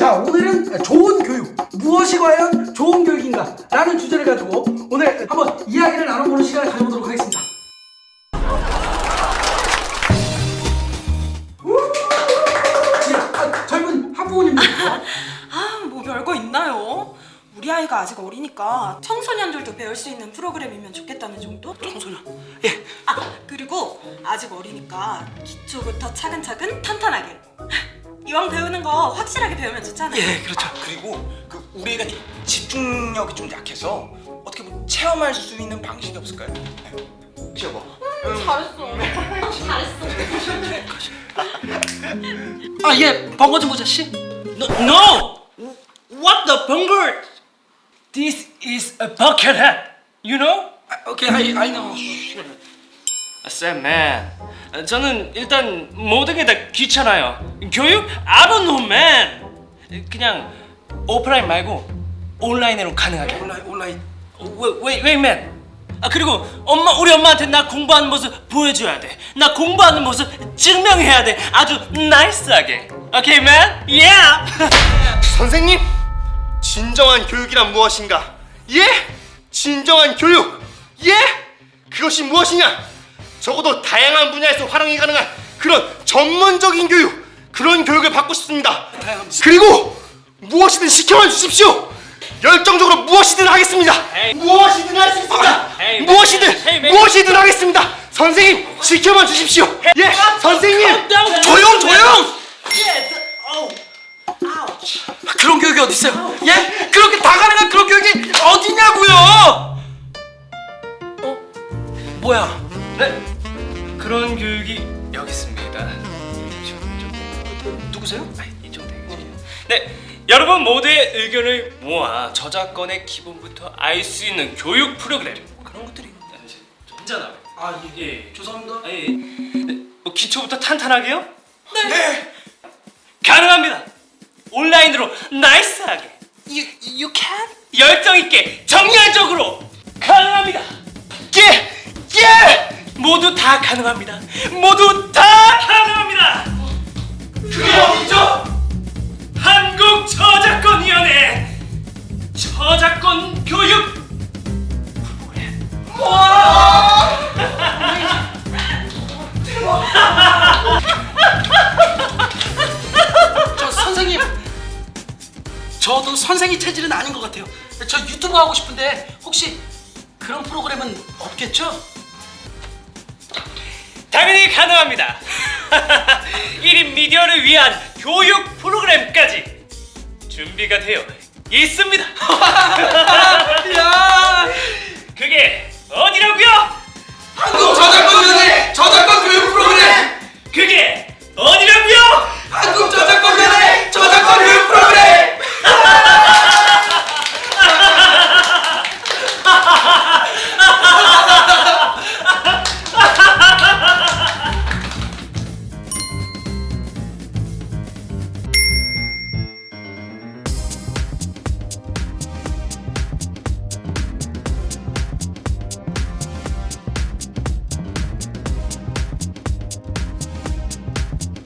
자 오늘은 좋은 교육. 무엇이 과연 좋은 교육인가? 라는 주제를 가지고 오늘 한번 이야기를 나눠보는 시간을 가져보도록 하겠습니다. 아, 젊은 학부모님들. 아, 뭐 별거 있나요? 우리 아이가 아직 어리니까 청소년들도 배울 수 있는 프로그램이면 좋겠다는 정도? 청소년. 예. 아, 그리고 아직 어리니까 기초부터 차근차근 탄탄하게. 이왕 배우는 거 확실하게 배우면 좋잖아요. 예, 그렇죠 그리고 그 우리 애가 집중력이 좀 약해서 어떻게 뭐 체험할 수 있는 방식이 없을까요? 네. 혹시 여보? 잘했어. 잘했어. 아예 번거지 모자씨 No, no! What the bungle? This is a bucket hat. You know? 오케이 I, I know Sam man. 저는 일단 모든 게 다 귀찮아요. 교육? I don't know man. 그냥 오프라인 말고 온라인으로 가능하게. 온라인 온라인 wait, wait man. 아 그리고 엄마 우리 엄마한테 나 공부하는 모습 보여줘야 돼. 나 공부하는 모습 증명해야 돼. 아주 나이스하게. 오케이 man? Yeah. 선생님, 진정한 교육이란 무엇인가? 예? 진정한 교육! 예? 그것이 무엇이냐? 적어도 다양한 분야에서 활용이 가능한 그런 전문적인 교육, 그런 교육을 받고 싶습니다. 그리고 무엇이든 시켜만 주십시오. 열정적으로 무엇이든 하겠습니다. 무엇이든 할 수 있습니다. 무엇이든 무엇이든 하겠습니다. 선생님, 지켜만 주십시오. 예, 선생님. 조용 조용 the, oh. 그런 교육이 어디 있어요? 예? 그렇게 다 가능한 그런 교육이 어디냐고요? 어? 뭐야? 네. 그런 교육이 여기 있습니다. 저, 저, 누구세요? 아, 이쪽 대기실이요. 네. 여러분 모두의 의견을 모아 저작권의 기본부터 알 수 있는 교육 프로그램 그런 것들이 있잖아. 아 예. 예. 죄송합니다. 아, 예. 네, 뭐 기초부터 탄탄하게요? 네. 가능합니다. 온라인으로 나이스하게. You, you can? 열정 있게 정열적으로 가능합니다. 예, 예, 모두 다 가능합니다. 모두 다 가능합니다. 그게 어디죠? 한국 저작권위원회 저작권 교육 저도 선생님 체질은 아닌 것 같아요 저 유튜브 하고 싶은데 혹시 그런 프로그램은 없겠죠? 당연히 가능합니다. 1인 미디어를 위한 교육 프로그램까지 준비가 되어 있습니다. 야